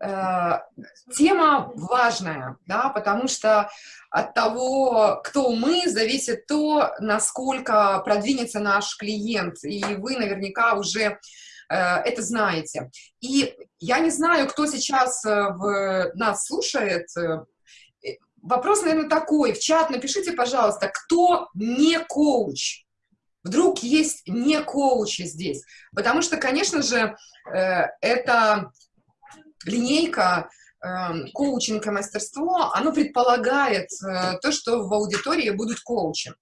э, тема важная, да, потому что от того, кто мы, зависит то, насколько продвинется наш клиент, и вы наверняка уже э, это знаете. И я не знаю, кто сейчас э, в, нас слушает, вопрос, наверное, такой, в чат напишите, пожалуйста, кто не коуч, вдруг есть не коучи здесь, потому что, конечно же, это линейка Эм, коучинг и мастерство, оно предполагает э, то, что в аудитории будут коучи.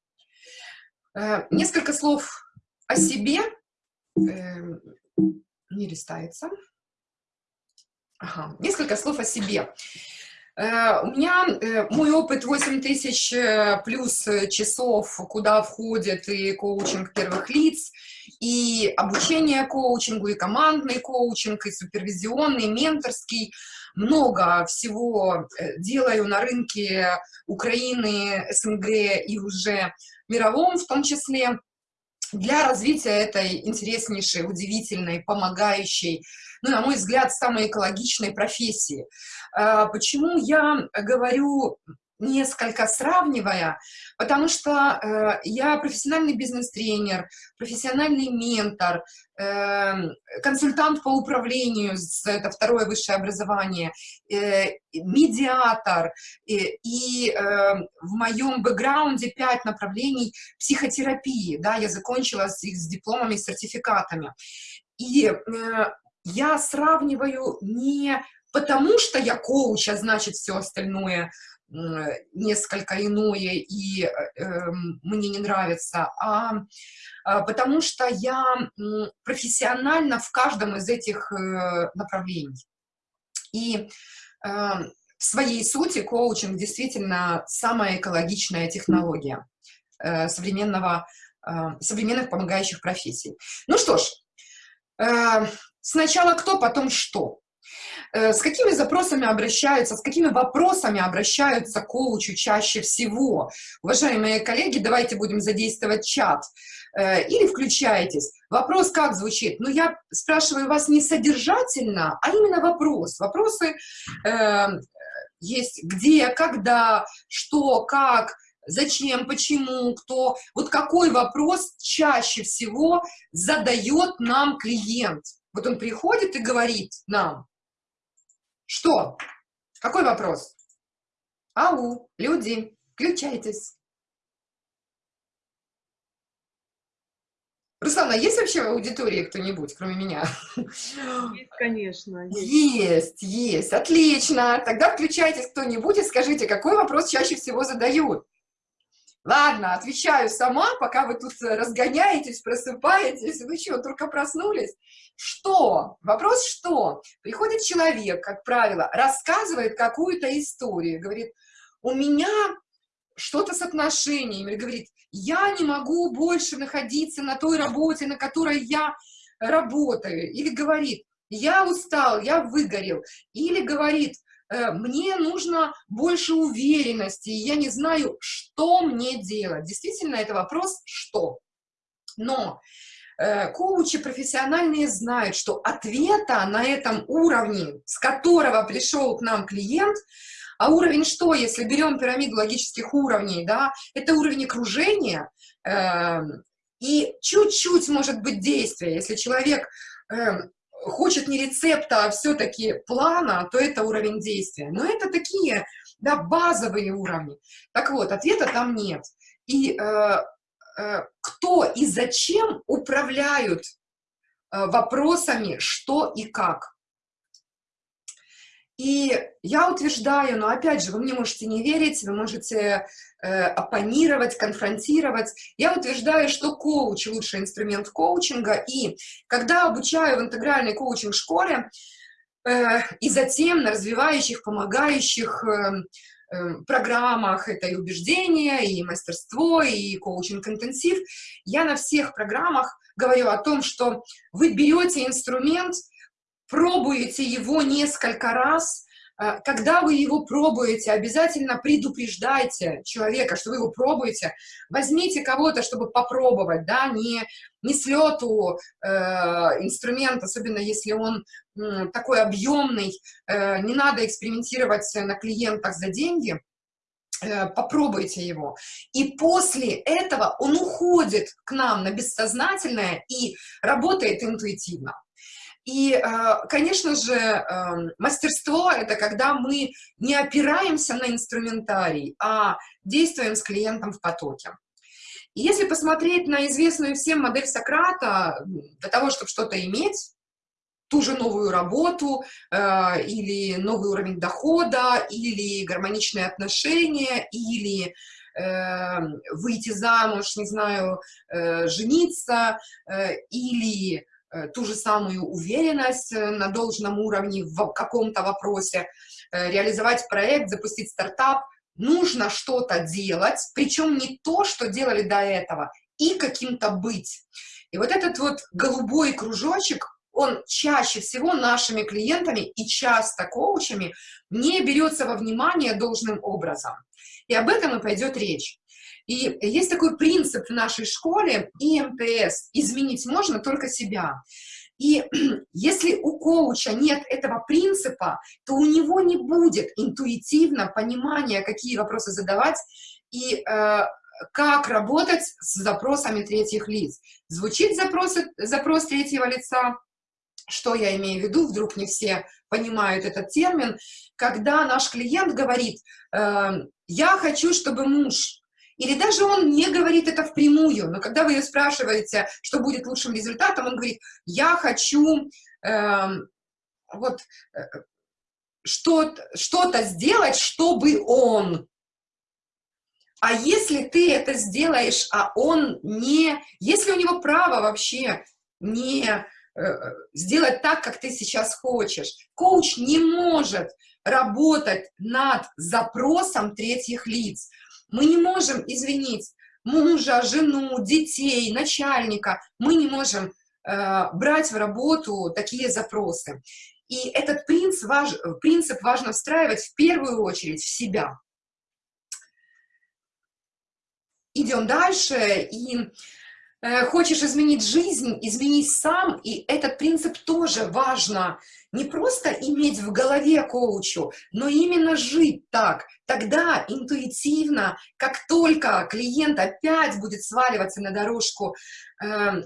Э, несколько слов о себе. Эм, не листается. Ага. Несколько слов о себе. Э, у меня мой опыт 8 тысяч плюс часов, куда входит и коучинг первых лиц, и обучение коучингу, и командный коучинг, и супервизионный, и менторский – много всего э, делаю на рынке Украины, СНГ и уже мировом в том числе, для развития этой интереснейшей, удивительной, помогающей, ну, на мой взгляд, самой экологичной профессии. А, почему я говорю несколько сравнивая, потому что э, я профессиональный бизнес-тренер, профессиональный ментор, э, консультант по управлению, это второе высшее образование, э, медиатор, э, и э, в моем бэкграунде пять направлений психотерапии, да, я закончила с с дипломами, сертификатами. И э, я сравниваю не потому, что я коуч, а значит все остальное несколько иное и э, эм, мне не нравится, а, а потому что я профессионально в каждом из этих э, направлений. И эм, в своей сути коучинг действительно самая экологичная технология э, современного, современных помогающих профессий. Ну что ж, сначала кто, потом что. Э, с какими запросами обращаются, с какими вопросами обращаются коучу чаще всего? Уважаемые коллеги, давайте будем задействовать чат. Э, или включайтесь. Вопрос как звучит? Ну, я спрашиваю вас не содержательно, а именно вопрос. Вопросы э, есть где, когда, что, как, зачем, почему, кто. Вот какой вопрос чаще всего задает нам клиент? Вот он приходит и говорит нам, что? Какой вопрос? Ау, люди, включайтесь. Руслана, есть вообще в аудитории кто-нибудь, кроме меня? Есть, конечно. Есть. есть, есть. Отлично. Тогда включайтесь кто-нибудь и скажите, какой вопрос чаще всего задают. Ладно, отвечаю сама, пока вы тут разгоняетесь, просыпаетесь. Вы что, только проснулись? Что? Вопрос что? Приходит человек, как правило, рассказывает какую-то историю, говорит, у меня что-то с отношениями, говорит, я не могу больше находиться на той работе, на которой я работаю, или говорит, я устал, я выгорел, или говорит, Э, мне нужно больше уверенности, я не знаю, что мне делать. Действительно, это вопрос «что?». Но э, коучи профессиональные знают, что ответа на этом уровне, с которого пришел к нам клиент, а уровень что, если берем пирамиду логических уровней, да, это уровень окружения, э, и чуть-чуть может быть действие, если человек э, хочет не рецепта, а все-таки плана, то это уровень действия. Но это такие да, базовые уровни. Так вот, ответа там нет. И э, э, кто и зачем управляют э, вопросами что и как. И я утверждаю, но опять же, вы мне можете не верить, вы можете оппонировать, конфронтировать. Я утверждаю, что коуч – лучший инструмент коучинга. И когда обучаю в интегральной коучинг-школе, э, и затем на развивающих, помогающих э, э, программах, это и убеждение, и мастерство, и коучинг-интенсив, я на всех программах говорю о том, что вы берете инструмент – пробуете его несколько раз, э, когда вы его пробуете, обязательно предупреждайте человека, что вы его пробуете. Возьмите кого-то, чтобы попробовать, да, не, не слету э, инструмент, особенно если он э, такой объемный, э, не надо экспериментировать на клиентах за деньги, э, попробуйте его. И после этого он уходит к нам на бессознательное и работает интуитивно. И, э, конечно же, эм, мастерство — это когда мы не опираемся на инструментарий, а действуем с клиентом в потоке. И если посмотреть на известную всем модель Сократа, для того, чтобы что-то иметь, ту же новую работу, э, или новый уровень дохода, или гармоничные отношения, или э, выйти замуж, не знаю, жениться, или Э, ту же самую уверенность э, на должном уровне в каком-то вопросе, э, реализовать проект, запустить стартап, нужно что-то делать, причем не то, что делали до этого, и каким-то быть. И вот этот вот голубой кружочек, он чаще всего нашими клиентами и часто коучами не берется во внимание должным образом. И об этом и пойдет речь. И есть такой принцип в нашей школе, ИМТС, изменить можно только себя. И если у коуча нет этого принципа, то у него не будет интуитивно понимания, какие вопросы задавать и э, как работать с запросами третьих лиц. Звучит запрос, запрос третьего лица, что я имею в виду, вдруг не все понимают этот термин, когда наш клиент говорит, э, я хочу, чтобы муж или даже он не говорит это впрямую, но когда вы ее спрашиваете, что будет лучшим результатом, он говорит, я хочу э, вот э, что-то что сделать, чтобы он. А если ты это сделаешь, а он не... Если у него право вообще не э, сделать так, как ты сейчас хочешь, коуч не может работать над запросом третьих лиц. Мы не можем извинить мужа, жену, детей, начальника. Мы не можем э, брать в работу такие запросы. И этот принцип, важ, принцип важно встраивать в первую очередь в себя. Идем дальше. И хочешь изменить жизнь, изменись сам, и этот принцип тоже важно не просто иметь в голове коучу, но именно жить так. Тогда интуитивно, как только клиент опять будет сваливаться на дорожку, эм,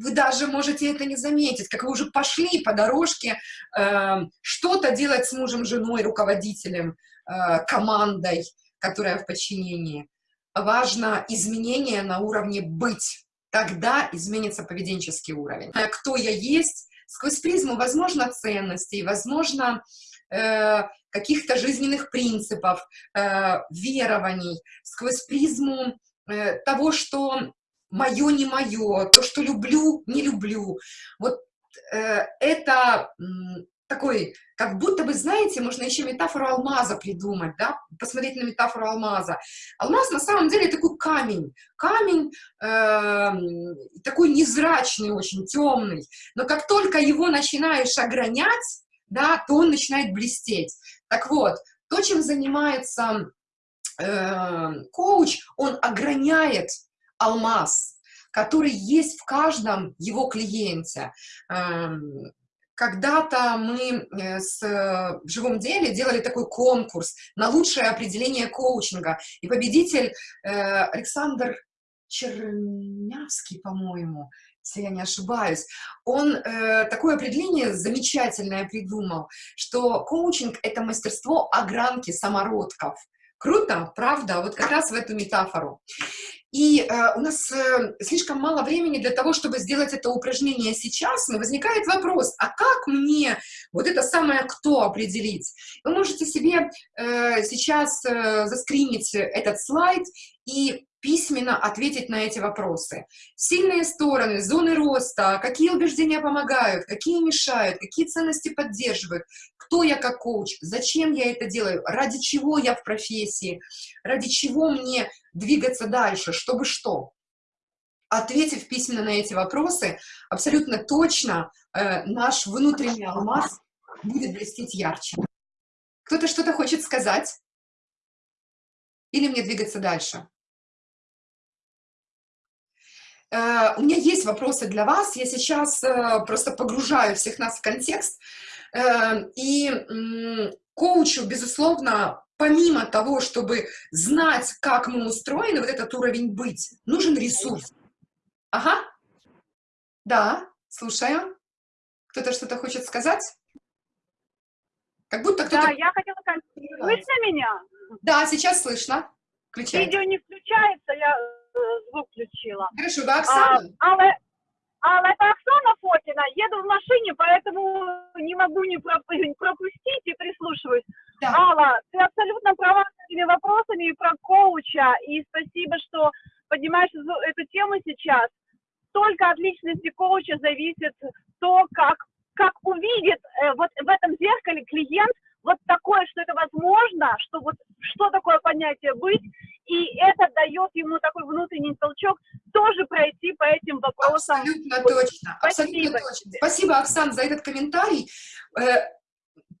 вы даже можете это не заметить, как вы уже пошли по дорожке эм, что-то делать с мужем, женой, руководителем, э, командой, которая в подчинении. Важно изменение на уровне «быть» тогда изменится поведенческий уровень. Э, кто я есть, сквозь призму, возможно, ценностей, возможно, э, каких-то жизненных принципов, э, верований, сквозь призму того, что мое не мое, то, что люблю, не люблю. Вот это такой, как будто бы, знаете, можно еще метафору алмаза придумать, да, посмотреть на метафору алмаза. Алмаз на самом деле такой камень, камень э, такой незрачный, очень темный, но как только его начинаешь огранять, да, то он начинает блестеть. Так вот, то, чем занимается э, коуч, он ограняет алмаз, который есть в каждом его клиенте. Эм, когда-то мы э, с, э, в живом деле делали такой конкурс на лучшее определение коучинга, и победитель э, Александр Чернявский, по-моему, если я не ошибаюсь, он такое определение замечательное придумал, что коучинг — это мастерство огранки самородков. Круто, правда? Вот как раз в эту метафору. И э, у нас э, слишком мало времени для того, чтобы сделать это упражнение сейчас, но возникает вопрос, а как мне вот это самое «кто» определить? Вы можете себе э, сейчас э, заскринить этот слайд и письменно ответить на эти вопросы. Сильные стороны, зоны роста, какие убеждения помогают, какие мешают, какие ценности поддерживают, кто я как коуч, зачем я это делаю, ради чего я в профессии, ради чего мне двигаться дальше, чтобы что. Ответив письменно на эти вопросы, абсолютно точно э, наш внутренний алмаз будет блестеть ярче. Кто-то что-то хочет сказать? Или мне двигаться дальше? Э, у меня есть вопросы для вас. Я сейчас э, просто погружаю всех нас в контекст. Э, и коучу, безусловно, помимо того, чтобы знать, как мы устроены, вот этот уровень быть, нужен ресурс. Ага. Да, слушаю. Кто-то что-то хочет сказать? Как будто кто-то... Да, я хотела сказать, слышно меня? Да, сейчас слышно. Включайте. Видео не включается, я звук включила. Хорошо, вы Оксана? А, Алла, это Оксана Фокина. Еду в машине, поэтому не могу не пропустить и прислушиваюсь. Да. Алла, ты абсолютно права с этими вопросами и про коуча. И спасибо, что поднимаешь эту тему сейчас. Только от личности коуча зависит то, как, как увидит э, вот в этом зеркале клиент вот такое, что это возможно, что вот что такое понятие быть, и это дает ему такой внутренний толчок тоже пройти по этим вопросам. Абсолютно точно, абсолютно точно. Спасибо, Оксан, за этот комментарий, э,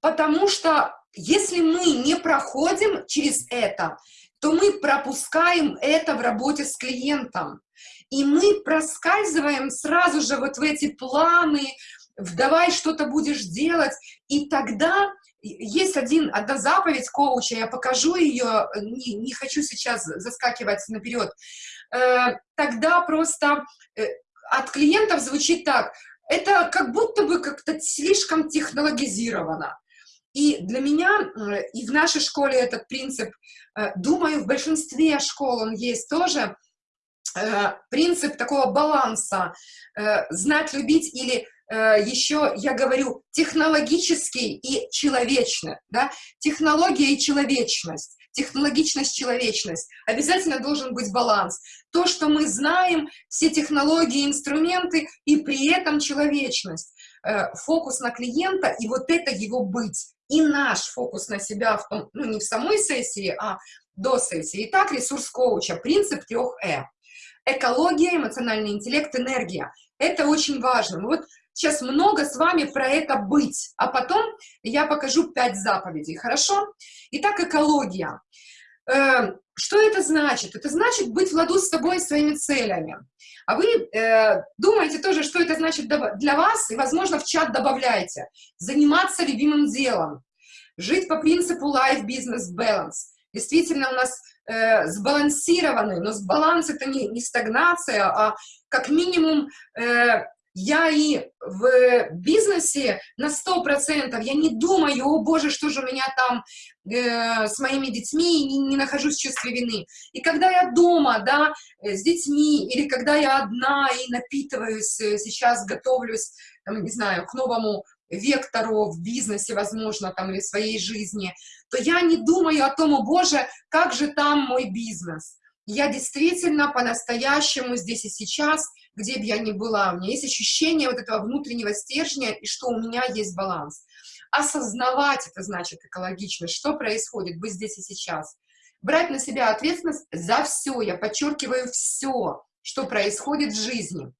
потому что если мы не проходим через это, то мы пропускаем это в работе с клиентом. И мы проскальзываем сразу же вот в эти планы, в давай что-то будешь делать, и тогда есть один, одна заповедь коуча, я покажу ее, не, не хочу сейчас заскакивать наперед, э, тогда просто э, от клиентов звучит так, это как будто бы как-то слишком технологизировано. И для меня, э, и в нашей школе этот принцип, э, думаю, в большинстве школ он есть тоже, э, принцип такого баланса, знать, любить или еще, я говорю, технологический и человечный, да, технология и человечность, технологичность, человечность. Обязательно должен быть баланс. То, что мы знаем, все технологии, инструменты, и при этом человечность. Фокус на клиента, и вот это его быть и наш фокус на себя, в том, ну, не в самой сессии, а до сессии. Итак, ресурс коуча, принцип трех Э. Экология, эмоциональный интеллект, энергия. Это очень важно. Мы вот сейчас много с вами про это быть, а потом я покажу пять заповедей, хорошо? Итак, экология. Э, что это значит? Это значит быть в ладу с собой и своими целями. А вы э, думаете тоже, что это значит для вас, и, возможно, в чат добавляйте. Заниматься любимым делом, жить по принципу life business balance. Действительно, у нас э, сбалансированный, но баланс это не, не стагнация, а как минимум э, я и в бизнесе на сто процентов, я не думаю, о боже, что же у меня там э, с моими детьми, не, не нахожусь в чувстве вины. И когда я дома, да, э, с детьми, или когда я одна и напитываюсь, э, сейчас готовлюсь, там, не знаю, к новому вектору в бизнесе, возможно, там, или в своей жизни, то я не думаю о том, о боже, как же там мой бизнес. Я действительно по-настоящему здесь и сейчас где бы я ни была, у меня есть ощущение вот этого внутреннего стержня, и что у меня есть баланс. Осознавать это значит экологичность, что происходит, быть здесь и сейчас. Брать на себя ответственность за все, я подчеркиваю все, что происходит в жизни.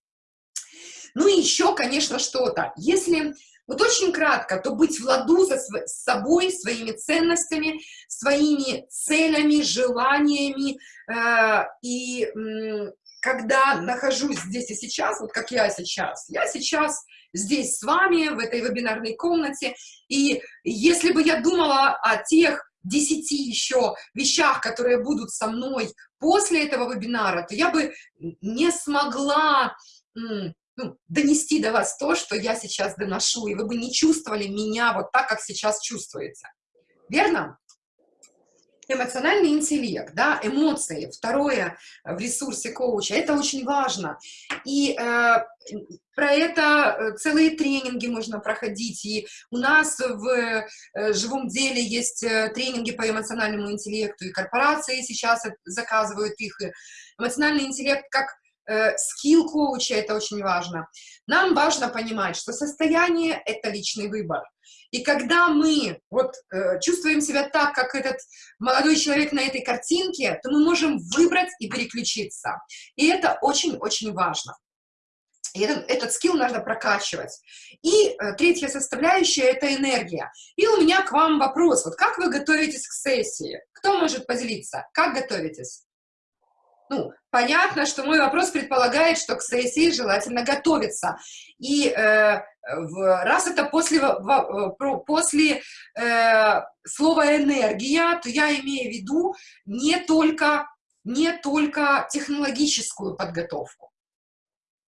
Ну и еще, конечно, что-то. Если вот очень кратко, то быть в ладу со с собой, своими ценностями, своими целями, желаниями э, и когда нахожусь здесь и сейчас, вот как я сейчас, я сейчас здесь с вами, в этой вебинарной комнате, и если бы я думала о тех десяти еще вещах, которые будут со мной после этого вебинара, то я бы не смогла ну, донести до вас то, что я сейчас доношу, и вы бы не чувствовали меня вот так, как сейчас чувствуете. Верно? Эмоциональный интеллект, да, эмоции, второе в ресурсе коуча, это очень важно. И э, про это э, целые тренинги можно проходить, и у нас в э, живом деле есть э, тренинги по эмоциональному интеллекту, и корпорации сейчас заказывают их, эмоциональный интеллект как скилл коуча, это очень важно. Нам важно понимать, что состояние – это личный выбор. И когда мы вот э, чувствуем себя так, как этот молодой человек на этой картинке, то мы можем выбрать и переключиться. И это очень-очень важно. И этот, этот скилл надо прокачивать. И э, третья составляющая – это энергия. И у меня к вам вопрос. Вот как вы готовитесь к сессии? Кто может поделиться? Как готовитесь? Ну, понятно, что мой вопрос предполагает, что к сессии желательно готовиться. И э, в, раз это после, в, после э, слова «энергия», то я имею в виду не только, не только технологическую подготовку,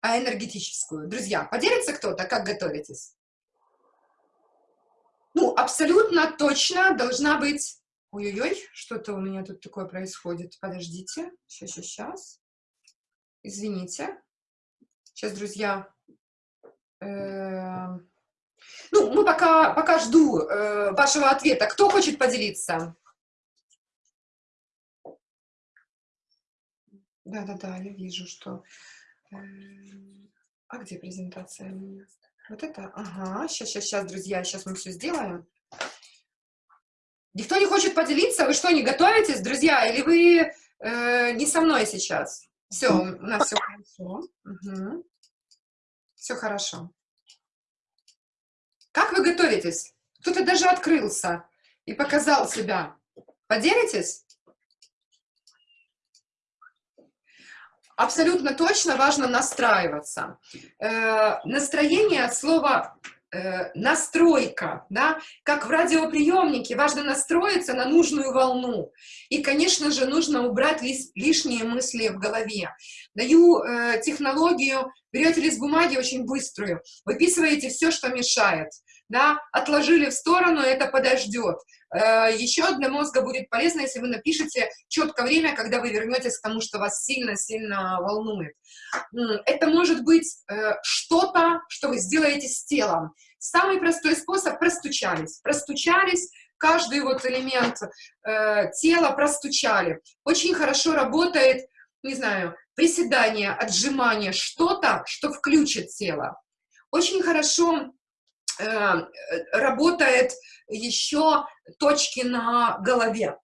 а энергетическую. Друзья, поделится кто-то, как готовитесь? Ну, абсолютно точно должна быть Ой-ой-ой, что-то у меня тут такое происходит. Подождите. Сейчас, сейчас, сейчас. Извините. Сейчас, друзья. Эм, ну, мы пока, пока жду э, вашего ответа. Кто хочет поделиться? Да-да-да, я вижу, что... Эм, а где презентация? Вот это? Ага, сейчас, сейчас, сейчас, друзья, сейчас мы все сделаем. Никто не хочет поделиться? Вы что, не готовитесь, друзья? Или вы э, не со мной сейчас? Все, у нас все хорошо. Угу. Все хорошо. Как вы готовитесь? Кто-то даже открылся и показал себя. Поделитесь? Абсолютно точно важно настраиваться. Э, настроение э, настройка, да, как в радиоприемнике, важно настроиться на нужную волну. И, конечно же, нужно убрать лиш, лишние мысли в голове. Даю э, технологию, берете лист бумаги очень быструю, выписываете все, что мешает, да, отложили в сторону, это подождет. Э, еще для мозга будет полезно, если вы напишете четко время, когда вы вернетесь к тому, что вас сильно-сильно волнует. Это может быть э, что-то, что вы сделаете с телом. Самый простой способ – простучались. Простучались, каждый вот элемент э, тела простучали. Очень хорошо работает, не знаю, приседание, отжимание, что-то, что включит тело. Очень хорошо работает еще точки на голове,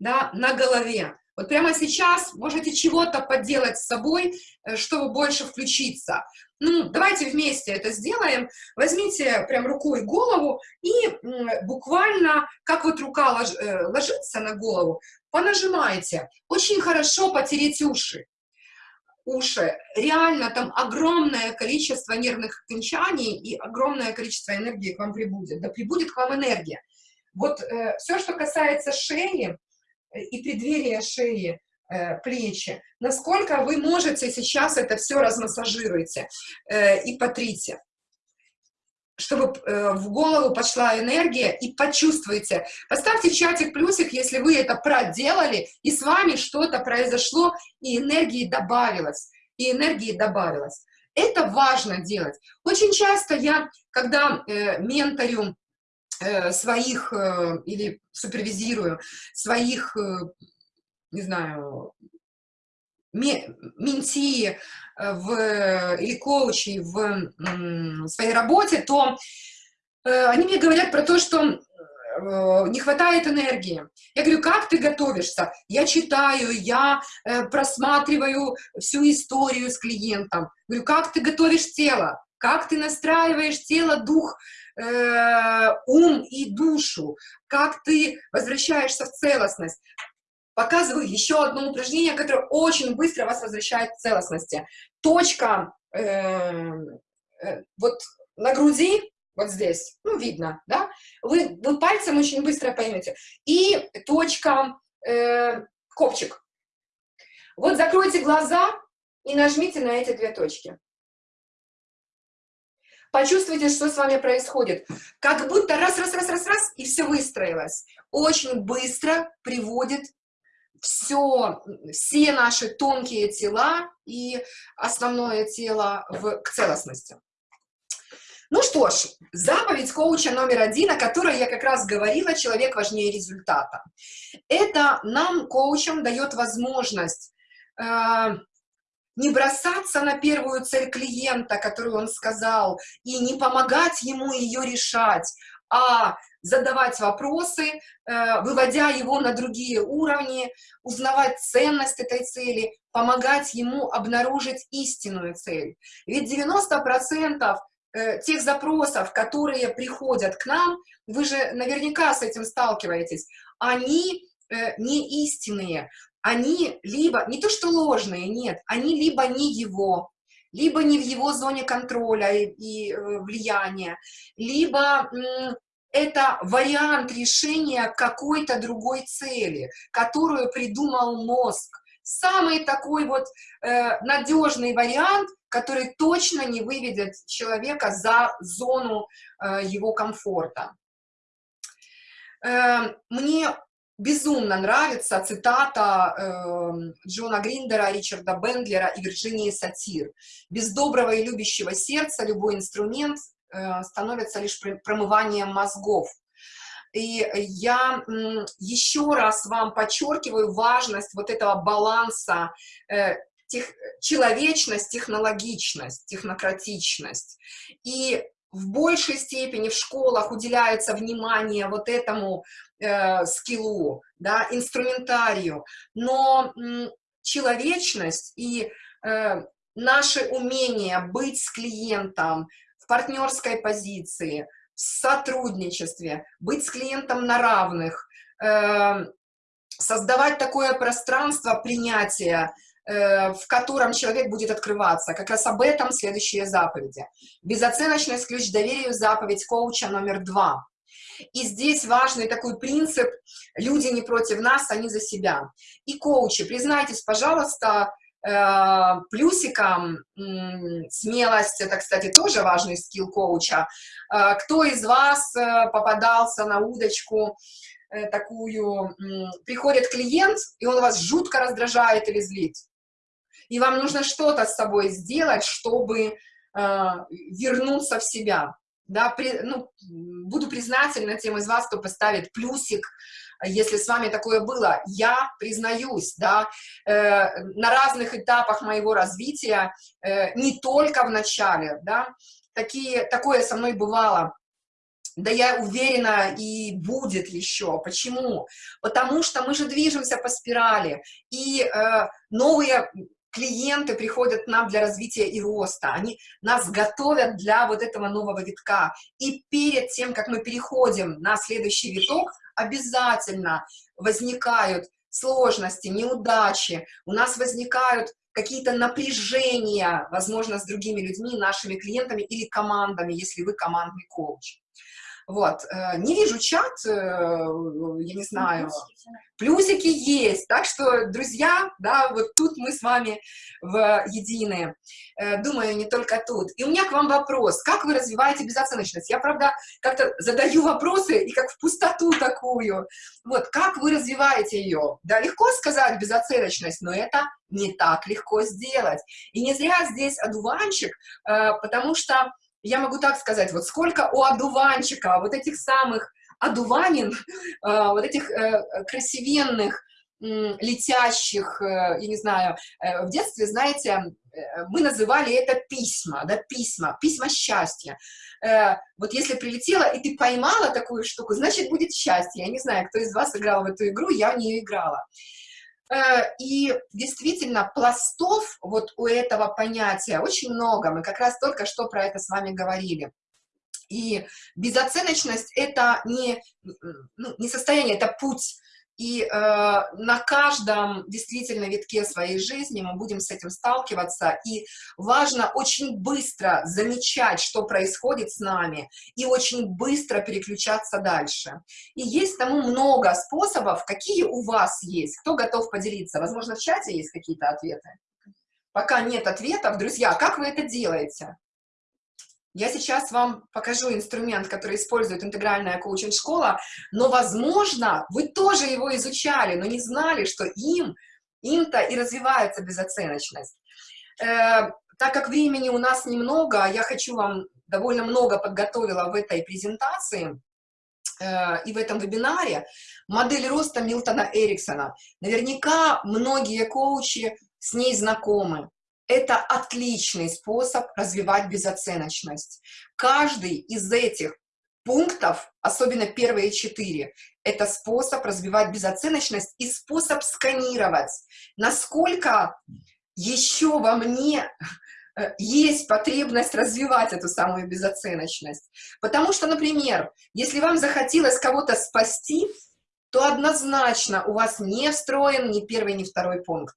да, на голове. Вот прямо сейчас можете чего-то поделать с собой, э, чтобы больше включиться. Ну, давайте вместе это сделаем. Возьмите прям рукой голову и буквально, как вот рука лож, э, ложится на голову, понажимайте. Очень хорошо потереть уши. Уши. Реально там огромное количество нервных окончаний и огромное количество энергии к вам прибудет. Да прибудет к вам энергия. Вот э, все, что касается шеи э, и преддверия шеи, э, плечи, насколько вы можете сейчас это все размассажируйте э, и потрите чтобы э, в голову пошла энергия, и почувствуйте. Поставьте чатик плюсик, если вы это проделали, и с вами что-то произошло, и энергии добавилось, и энергии добавилось. Это важно делать. Очень часто я, когда э, менторю Э, своих, э, или супервизирую, своих, э, не знаю, менти в, или коучи в своей работе, то они мне говорят про то, что не хватает энергии. Я говорю, как ты готовишься? Я читаю, я просматриваю всю историю с клиентом. Говорю, как ты готовишь тело? Как ты настраиваешь тело, дух, э, ум и душу, как ты возвращаешься в целостность. Показываю еще одно упражнение, которое очень быстро вас возвращает к целостности. Точка э, э, вот на груди, вот здесь, ну, видно, да? Вы, вы пальцем очень быстро поймете. И точка э, копчик. Вот закройте глаза и нажмите на эти две точки. Почувствуйте, что с вами происходит. Как будто раз, раз, раз, раз, раз, и все выстроилось. Очень быстро приводит все, все наши тонкие тела и основное тело в, к целостности. Ну что ж, заповедь коуча номер один, о которой я как раз говорила, человек важнее результата. Это нам, коучам, дает возможность э, не бросаться на первую цель клиента, которую он сказал, и не помогать ему ее решать, а задавать вопросы, э, выводя его на другие уровни, узнавать ценность этой цели, помогать ему обнаружить истинную цель. Ведь 90% э, тех запросов, которые приходят к нам, вы же наверняка с этим сталкиваетесь, они э, не истинные, они либо, не то что ложные, нет, они либо не его, либо не в его зоне контроля и, и влияния, либо это вариант решения какой-то другой цели, которую придумал мозг. Самый такой вот э, надежный вариант, который точно не выведет человека за зону э, его комфорта. Э, мне безумно нравится цитата э, Джона Гриндера, Ричарда Бендлера и Вирджинии Сатир. «Без доброго и любящего сердца любой инструмент э, становится лишь промыванием мозгов». И я еще раз вам подчеркиваю важность вот этого баланса э, тех, человечность, технологичность, технократичность. И в большей степени в школах уделяется внимание вот этому э, скиллу, да, инструментарию, но человечность и э, наше умение быть с клиентом партнерской позиции, в сотрудничестве, быть с клиентом на равных, э, создавать такое пространство принятия, Э, в котором человек будет открываться. Как раз об этом следующие заповеди. Безоценочность ключ доверию, заповедь коуча номер два. И здесь важный такой принцип «люди не против нас, они за себя». И коучи, признайтесь, пожалуйста, плюсиком смелость, это, кстати, тоже важный скилл коуча. Э, кто из вас попадался на удочку такую, приходит клиент, и он вас жутко раздражает или злит? и вам нужно что-то с собой сделать, чтобы э, вернуться в себя. Да, при, ну, буду признательна тем из вас, кто поставит плюсик, если с вами такое было. Я признаюсь, да, э, на разных этапах моего развития, э, не только в начале, да, такие, такое со мной бывало. Да я уверена, и будет еще. Почему? Потому что мы же движемся по спирали, и э, новые клиенты приходят к нам для развития и роста, они нас готовят для вот этого нового витка. И перед тем, как мы переходим на следующий виток, обязательно возникают сложности, неудачи, у нас возникают какие-то напряжения, возможно, с другими людьми, нашими клиентами или командами, если вы командный коуч. Вот, э, не вижу чат, э, я не знаю, плюсики есть, так что, друзья, да, вот тут мы с вами в единые, э, думаю, не только тут. И у меня к вам вопрос, как вы развиваете безоценочность? Я, правда, как-то задаю вопросы и как в пустоту такую. Вот, как вы развиваете ее? Да, легко сказать безоценочность, но это не так легко сделать. И не зря здесь одуванчик, потому что я могу так сказать, вот сколько у одуванчика, вот этих самых одуванин, э, вот этих э, красивенных, летящих, э, я не знаю, в детстве, знаете, мы называли это письма, да, письма, письма счастья. Вот если прилетела, и ты поймала такую штуку, значит, будет счастье. Я не знаю, кто из вас играл в эту игру, я в нее играла. Э, и действительно, пластов вот у этого понятия очень много. Мы как раз только что про это с вами говорили. И безоценочность — это не, ну, не состояние, это путь и э, на каждом действительно витке своей жизни мы будем с этим сталкиваться. И важно очень быстро замечать, что происходит с нами, и очень быстро переключаться дальше. И есть тому много способов, какие у вас есть. Кто готов поделиться? Возможно, в чате есть какие-то ответы? Пока нет ответов, друзья, как вы это делаете? Я сейчас вам покажу инструмент, который использует интегральная коучинг-школа, но, возможно, вы тоже его изучали, но не знали, что им, им-то и развивается безоценочность. Э, так как времени у нас немного, я хочу вам довольно много подготовила в этой презентации э, и в этом вебинаре, модель роста Милтона Эриксона. Наверняка многие коучи с ней знакомы это отличный способ развивать безоценочность. Каждый из этих пунктов, особенно первые четыре, это способ развивать безоценочность и способ сканировать, насколько еще во мне э, есть потребность развивать эту самую безоценочность. Потому что, например, если вам захотелось кого-то спасти, то однозначно у вас не встроен ни первый, ни второй пункт.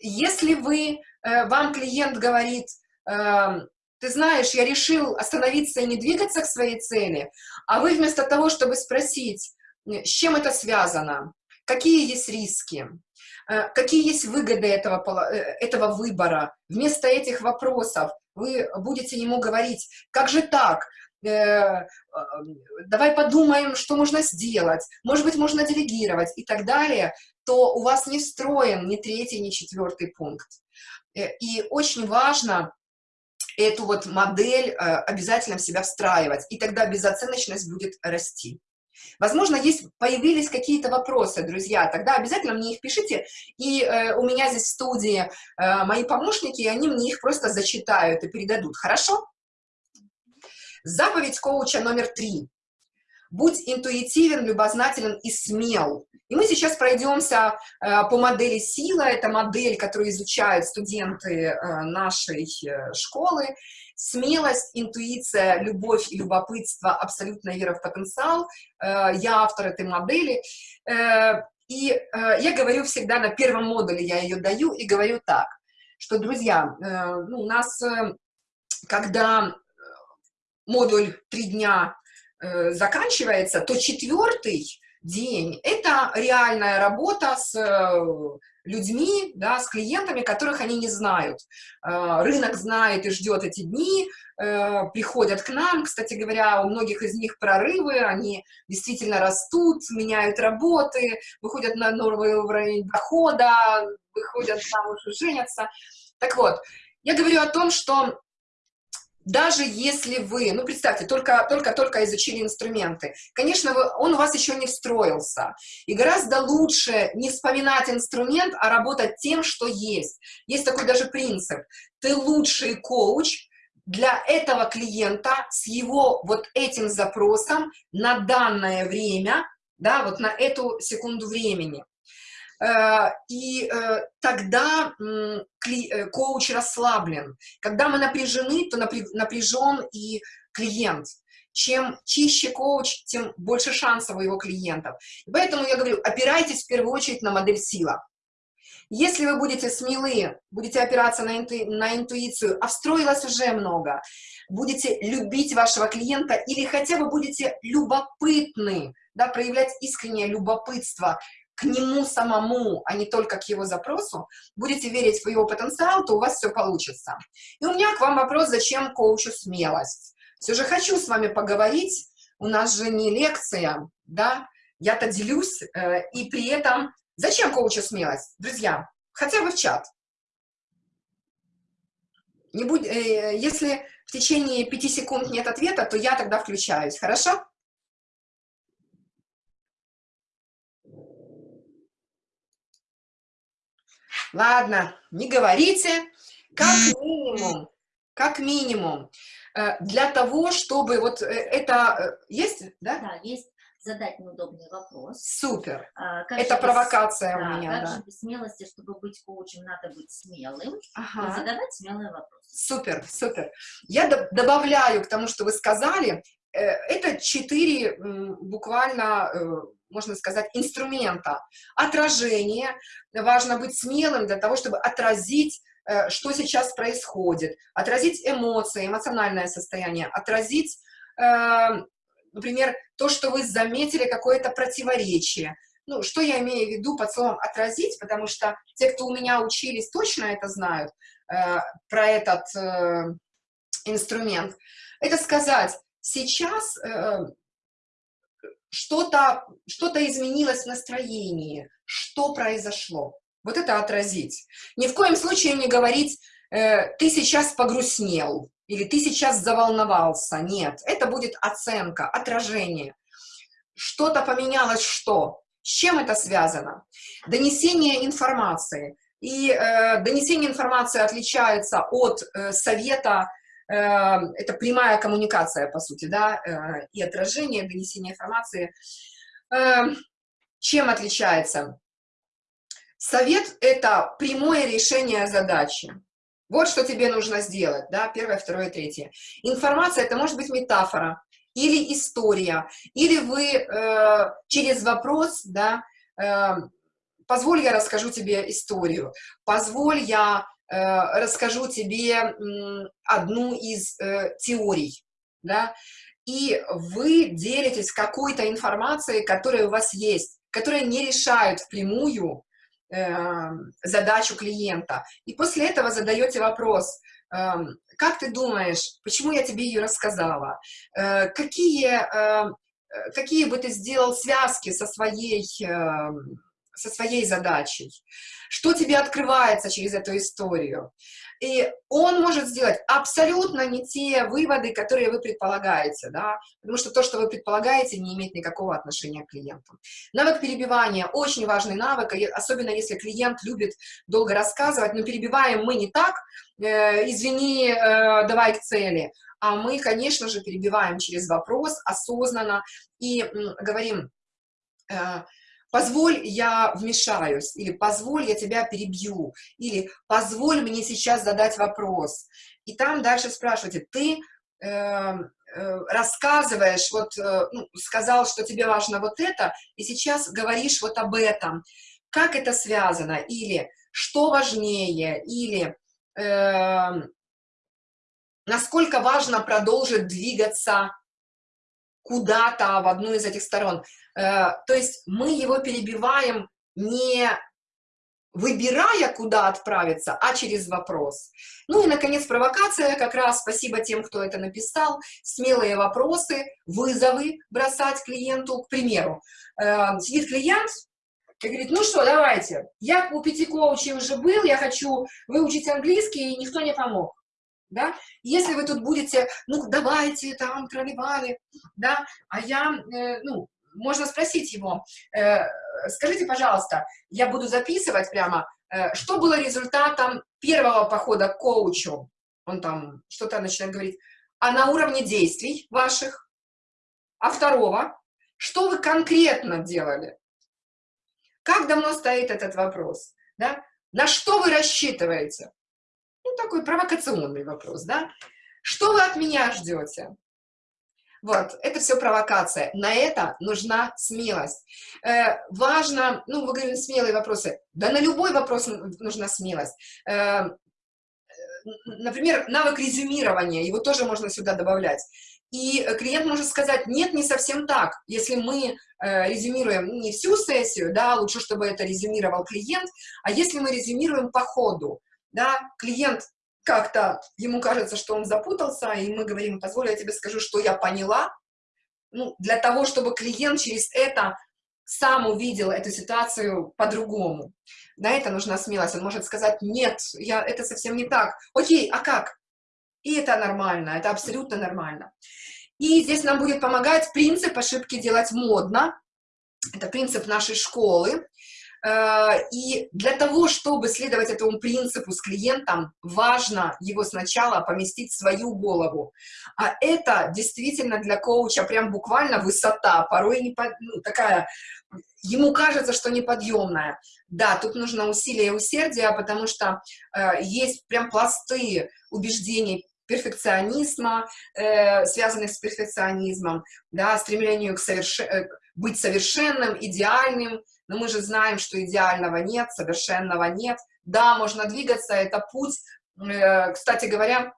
Э, если вы, э, вам клиент говорит, эм, ты знаешь, я решил остановиться и не двигаться к своей цели, а вы вместо того, чтобы спросить, с чем это связано, какие есть риски, э, какие есть выгоды этого, этого выбора, вместо этих вопросов вы будете ему говорить, как же так, Э, давай подумаем, что можно сделать, может быть, можно делегировать и так далее, то у вас не встроен ни третий, ни четвертый пункт. Э, и очень важно эту вот модель э, обязательно в себя встраивать, и тогда безоценочность будет расти. Возможно, есть, появились какие-то вопросы, друзья, тогда обязательно мне их пишите, и э, у меня здесь в студии э, мои помощники, и они мне их просто зачитают и передадут, хорошо? Заповедь коуча номер три. Будь интуитивен, любознателен и смел. И мы сейчас пройдемся э, по модели сила. Это модель, которую изучают студенты э, нашей э, школы. Смелость, интуиция, любовь и любопытство, абсолютная вера в потенциал. Я автор этой модели. И я говорю всегда на первом модуле, я ее даю, и говорю так, что, друзья, ну, у нас, когда модуль три дня э, заканчивается, то четвертый день – это реальная работа с э, людьми, да, с клиентами, которых они не знают. Э, рынок знает и ждет эти дни, э, приходят к нам, кстати говоря, у многих из них прорывы, они действительно растут, меняют работы, выходят на новый уровень дохода, выходят замуж и женятся. Так вот, я говорю о том, что даже если вы, ну, представьте, только-только изучили инструменты, конечно, вы, он у вас еще не встроился. И гораздо лучше не вспоминать инструмент, а работать тем, что есть. Есть такой даже принцип. Ты лучший коуч для этого клиента с его вот этим запросом на данное время, да, вот на эту секунду времени. Э, и э, тогда э, коуч расслаблен. Когда мы напряжены, то напряжен и клиент. Чем чище коуч, тем больше шансов у его клиентов. поэтому я говорю, опирайтесь в первую очередь на модель сила. Если вы будете смелы, будете опираться на, инту, на интуицию, а встроилось уже много, будете любить вашего клиента или хотя бы будете любопытны, да, проявлять искреннее любопытство к нему самому, а не только к его запросу, будете верить в его потенциал, то у вас все получится. И у меня к вам вопрос, зачем коучу смелость? Все же хочу с вами поговорить, у нас же не лекция, да, я-то делюсь, э, и при этом зачем коучу смелость? Друзья, хотя бы в чат. Не будь, э, если в течение пяти секунд нет ответа, то я тогда включаюсь, хорошо? Ладно, не говорите. Как минимум, как минимум, э, для того, чтобы вот э, это... Э, есть, да? Да, есть задать неудобный вопрос. Супер. А, это провокация да, у меня, как да. Же без смелости, чтобы быть коучем, надо быть смелым ага. и задавать смелые вопросы. Супер, супер. Я добавляю к тому, что вы сказали, это четыре буквально можно сказать, инструмента. Отражение. Важно быть смелым для того, чтобы отразить, э, что сейчас происходит, отразить эмоции, эмоциональное состояние, отразить, э, например, то, что вы заметили какое-то противоречие. Ну, что я имею в виду под словом «отразить», потому что те, кто у меня учились, точно это знают, э, про этот инструмент. Это сказать, сейчас что-то что, -то, изменилось в настроении, что произошло. Вот это отразить. Ни в коем случае не говорить, э, ты сейчас погрустнел, или ты сейчас заволновался. Нет, это будет оценка, отражение. Что-то поменялось, что? С чем это связано? Донесение информации. И э, донесение информации отличается от э, совета это прямая коммуникация, по сути, да, и отражение, донесение информации. Чем отличается? Совет – это прямое решение задачи. Вот что тебе нужно сделать, да, первое, второе, третье. Информация – это может быть метафора, или история, или вы э, через вопрос, да, э, позволь я расскажу тебе историю, позволь я э, расскажу тебе э, одну из э, теорий, да, и вы делитесь какой-то информацией, которая у вас есть, которая не решает впрямую э, задачу клиента. И после этого задаете вопрос, э, как ты думаешь, почему я тебе ее рассказала? Э, какие, э, какие бы ты сделал связки со своей, э, со своей задачей? Что тебе открывается через эту историю? И он может сделать абсолютно не те выводы, которые вы предполагаете, да, потому что то, что вы предполагаете, не имеет никакого отношения к клиенту. Навык перебивания – очень важный навык, особенно если клиент любит долго рассказывать, но перебиваем мы не так, э, извини, э, давай к цели, а мы, конечно же, перебиваем через вопрос осознанно и говорим, э, позволь, я вмешаюсь, или позволь, я тебя перебью, или позволь мне сейчас задать вопрос. И там дальше спрашиваете, ты э, э, рассказываешь, вот э, ну, сказал, что тебе важно вот это, и сейчас говоришь вот об этом. Как это связано? Или что важнее? Или э, насколько важно продолжить двигаться куда-то в одну из этих сторон. Э, то есть мы его перебиваем не выбирая, куда отправиться, а через вопрос. Ну и, наконец, провокация, как раз спасибо тем, кто это написал, смелые вопросы, вызовы бросать клиенту, к примеру. Э, сидит клиент, и говорит, ну что, давайте, я у пяти коучей уже был, я хочу выучить английский, и никто не помог да, если вы тут будете, ну, давайте, там, проливали, да, а я, э, ну, можно спросить его, э, скажите, пожалуйста, я буду записывать прямо, э, что было результатом первого похода к коучу, он там что-то начинает говорить, а на уровне действий ваших, а второго, что вы конкретно делали? Как давно стоит этот вопрос? Да? На что вы рассчитываете? Ну, такой провокационный вопрос, да? Что вы от меня ждете? Вот, это все провокация. На это нужна смелость. Э, важно, ну, вы говорите, смелые вопросы. Да на любой вопрос нужна смелость. Э, например, навык резюмирования, его тоже можно сюда добавлять. И клиент может сказать, нет, не совсем так. Если мы э, резюмируем не всю сессию, да, лучше, чтобы это резюмировал клиент, а если мы резюмируем по ходу, да, клиент как-то, ему кажется, что он запутался, и мы говорим, позволь, я тебе скажу, что я поняла, ну, для того, чтобы клиент через это сам увидел эту ситуацию по-другому. На это нужна смелость. Он может сказать, нет, я, это совсем не так. Окей, а как? И это нормально, это абсолютно нормально. И здесь нам будет помогать принцип ошибки делать модно. Это принцип нашей школы. Э, и для того, чтобы следовать этому принципу с клиентом, важно его сначала поместить в свою голову. А это действительно для коуча прям буквально высота, порой не под, ну, такая, ему кажется, что неподъемная. Да, тут нужно усилие и усердие, потому что э, есть прям пласты убеждений перфекционизма, э, связанных с перфекционизмом, да, стремлению к соверш... Э, быть совершенным, идеальным, но мы же знаем, что идеального нет, совершенного нет. Да, можно двигаться, это путь. Э, кстати говоря,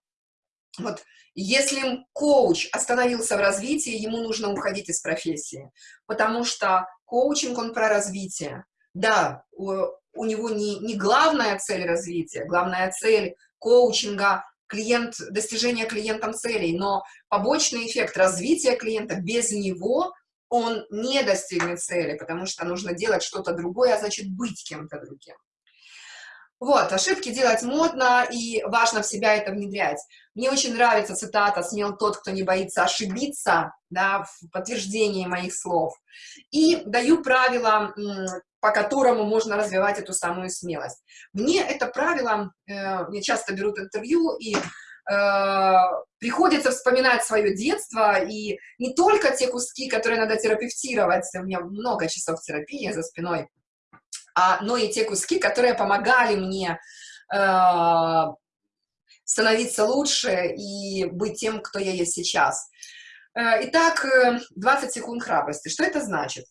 вот если коуч остановился в развитии, ему нужно уходить из профессии, потому что коучинг, он про развитие. Да, у, у него не, не главная цель развития, главная цель коучинга клиент, достижение клиентом целей, но побочный эффект развития клиента без него он не достигнет цели, потому что нужно делать что-то другое, а значит быть кем-то другим. Вот, ошибки делать модно, и важно в себя это внедрять. Мне очень нравится цитата «Смел тот, кто не боится ошибиться», да, в подтверждении моих слов. И даю правила, по которому можно развивать эту самую смелость. Мне это правило, э, мне часто берут интервью, и приходится вспоминать свое детство, и не только те куски, которые надо терапевтировать, у меня много часов терапии за спиной, а, но и те куски, которые помогали мне э, становиться лучше и быть тем, кто я есть сейчас. Э, итак, 20 э, секунд храбрости. Что это значит?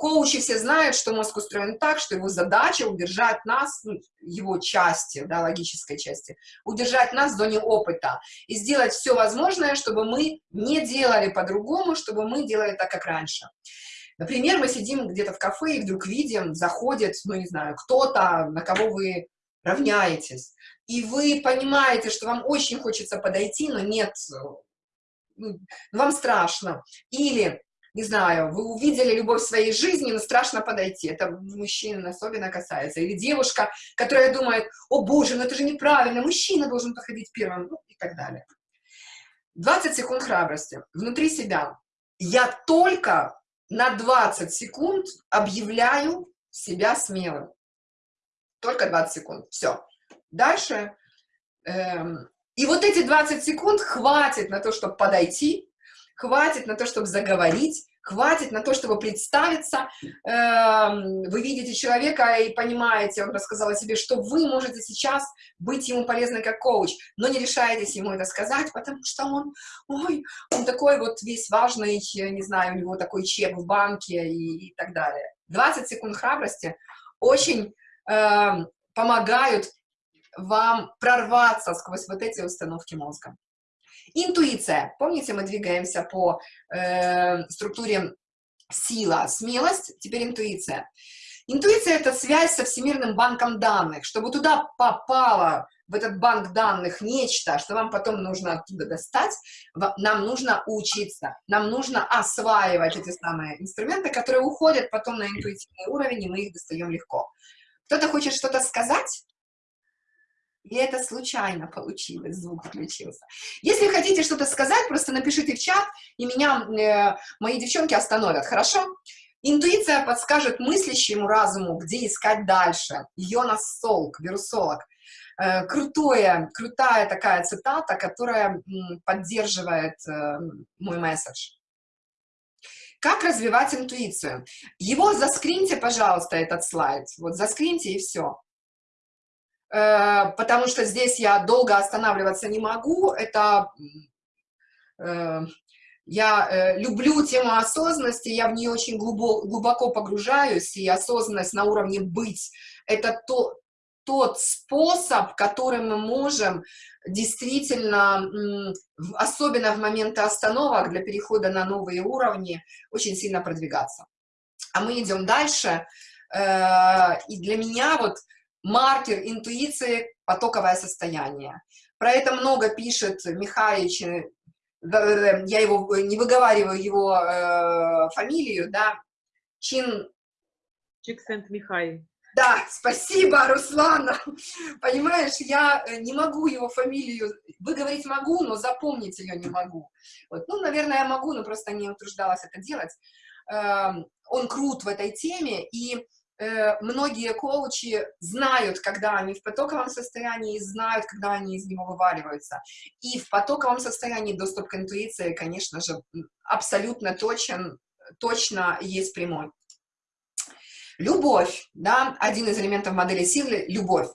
Коучи все знают, что мозг устроен так, что его задача удержать нас, ну, его части, да, логической части, удержать нас в зоне опыта и сделать все возможное, чтобы мы не делали по-другому, чтобы мы делали так, как раньше. Например, мы сидим где-то в кафе и вдруг видим, заходит, ну, не знаю, кто-то, на кого вы равняетесь, и вы понимаете, что вам очень хочется подойти, но нет, ну, вам страшно. Или не знаю, вы увидели любовь в своей жизни, но страшно подойти. Это мужчин особенно касается. Или девушка, которая думает, о боже, ну это же неправильно, мужчина должен подходить первым, ну и так далее. 20 секунд храбрости. Внутри себя. Я только на 20 секунд объявляю себя смелым. Только 20 секунд. Все. Дальше. Эм, и вот эти 20 секунд хватит на то, чтобы подойти, хватит на то, чтобы заговорить, хватит на то, чтобы представиться. Эм, вы видите человека и понимаете, он рассказал о себе, что вы можете сейчас быть ему полезны как коуч, но не решаетесь ему это сказать, потому что он, ой, он такой вот весь важный, не знаю, у него такой чек в банке и, и так далее. 20 секунд храбрости очень э, помогают вам прорваться сквозь вот эти установки мозга. Интуиция. Помните, мы двигаемся по э, структуре сила, смелость, теперь интуиция. Интуиция – это связь со Всемирным банком данных. Чтобы туда попало, в этот банк данных, нечто, что вам потом нужно оттуда достать, нам нужно учиться, нам нужно осваивать эти самые инструменты, которые уходят потом на интуитивный уровень, и мы их достаем легко. Кто-то хочет что-то сказать? И это случайно получилось, звук включился. Если хотите что-то сказать, просто напишите в чат, и меня э, мои девчонки остановят, хорошо? Интуиция подскажет мыслящему разуму, где искать дальше. Йонас Солк, вирусолог. Э, крутое, крутая такая цитата, которая поддерживает э, мой месседж. Как развивать интуицию? Его заскриньте, пожалуйста, этот слайд. Вот заскриньте и все. Э, потому что здесь я долго останавливаться не могу. Это э, я э, люблю тему осознанности, я в нее очень глубоко, погружаюсь, и осознанность на уровне быть – это то, тот способ, которым мы можем действительно, особенно в моменты остановок для перехода на новые уровни, очень сильно продвигаться. А мы идем дальше, и для меня вот маркер интуиции – потоковое состояние. Про это много пишет Михаич, я его не выговариваю его э, фамилию, да, Чин... Чиксент Михай. Да, спасибо, Руслана. Понимаешь, я э, не могу его фамилию выговорить могу, но запомнить ее не могу. Вот. Ну, наверное, я могу, но просто не утруждалась это делать. Эм, он крут в этой теме, и Э, многие коучи знают, когда они в потоковом состоянии, и знают, когда они из него вываливаются. И в потоковом состоянии доступ к интуиции, конечно же, абсолютно точен, точно есть прямой. Любовь, да, один из элементов модели силы – любовь.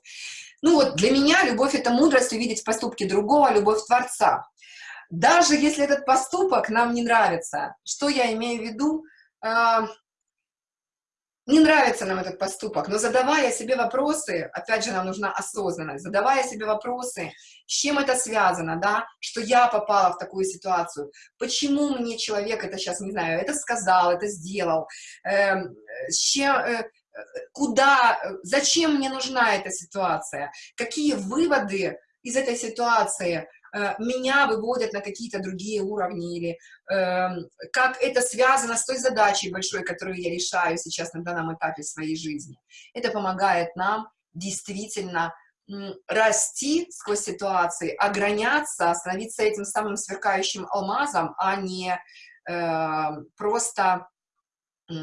Ну вот для меня любовь – это мудрость увидеть в поступке другого, любовь Творца. Даже если этот поступок нам не нравится, что я имею в виду? Не нравится нам этот поступок, но задавая себе вопросы, опять же, нам нужна осознанность, задавая себе вопросы, с чем это связано, да, что я попала в такую ситуацию, почему мне человек это сейчас, не знаю, это сказал, это сделал, э, с чем, э, куда, зачем мне нужна эта ситуация, какие выводы из этой ситуации меня выводят на какие-то другие уровни, или э, как это связано с той задачей большой, которую я решаю сейчас на данном этапе своей жизни. Это помогает нам действительно расти сквозь ситуации, ограняться, становиться этим самым сверкающим алмазом, а не э, просто э,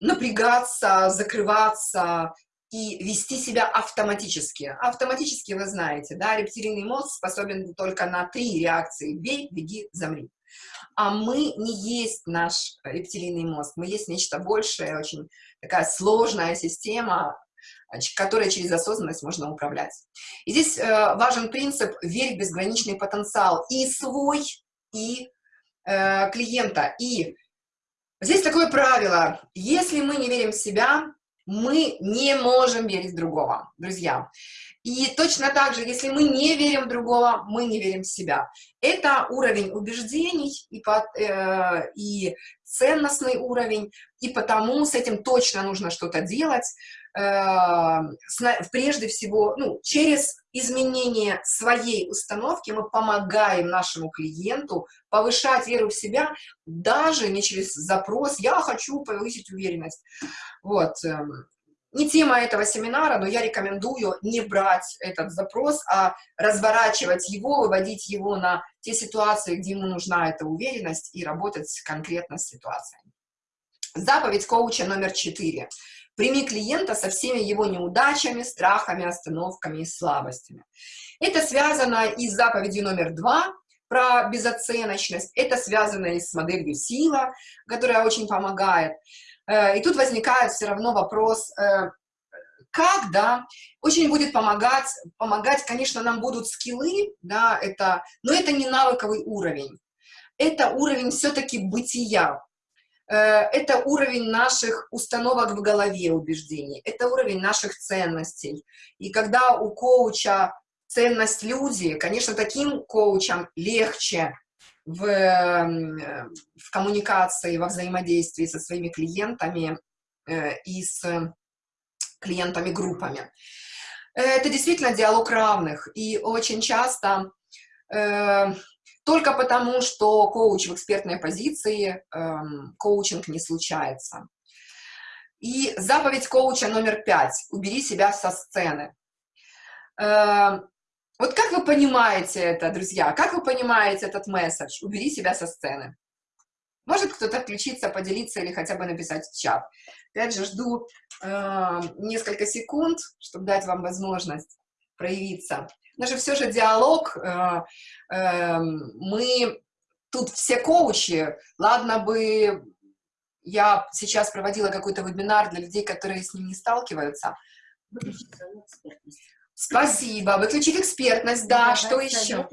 напрягаться, закрываться, и вести себя автоматически. Автоматически вы знаете, да, рептилийный мозг способен только на три реакции – бей, беги, замри. А мы не есть наш рептилийный мозг, мы есть нечто большее, очень такая сложная система, которой через осознанность можно управлять. И здесь э, важен принцип «верь в безграничный потенциал» и свой, и э, клиента. И здесь такое правило, если мы не верим в себя, мы не можем верить другого, друзья. И точно так же, если мы не верим в другого, мы не верим в себя. Это уровень убеждений и, под, э, и ценностный уровень, и потому с этим точно нужно что-то делать. Э, прежде всего, ну, через изменение своей установки мы помогаем нашему клиенту повышать веру в себя, даже не через запрос «я хочу повысить уверенность». Вот. Не тема этого семинара, но я рекомендую не брать этот запрос, а разворачивать его, выводить его на те ситуации, где ему нужна эта уверенность, и работать конкретно с ситуацией. Заповедь коуча номер четыре. Прими клиента со всеми его неудачами, страхами, остановками и слабостями. Это связано и с заповедью номер два, про безоценочность, это связано и с моделью сила, которая очень помогает. Э, и тут возникает все равно вопрос, э, как, да, очень будет помогать, помогать, конечно, нам будут скиллы, да, это, но это не навыковый уровень, это уровень все-таки бытия, Э, это уровень наших установок в голове, убеждений, это уровень наших ценностей. И когда у коуча ценность люди, конечно, таким коучам легче в, в коммуникации, во взаимодействии со своими клиентами э, и с клиентами группами. Это действительно диалог равных, и очень часто э, только потому, что коуч в экспертной позиции, эм, коучинг не случается. И заповедь коуча номер пять – убери себя со сцены. Вот как вы понимаете это, друзья? Как вы понимаете этот месседж? Убери себя со сцены. Может кто-то включиться, поделиться или хотя бы написать в чат. Опять же, жду э, несколько секунд, чтобы дать вам возможность проявиться даже все же диалог, э, э, мы тут все коучи, ладно бы я сейчас проводила какой-то вебинар для людей, которые с ним не сталкиваются. Спасибо. Выключить экспертность, да. Что еще?